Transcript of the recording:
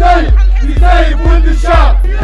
Hüseyin, Hüseyin Bundesschaf. Wir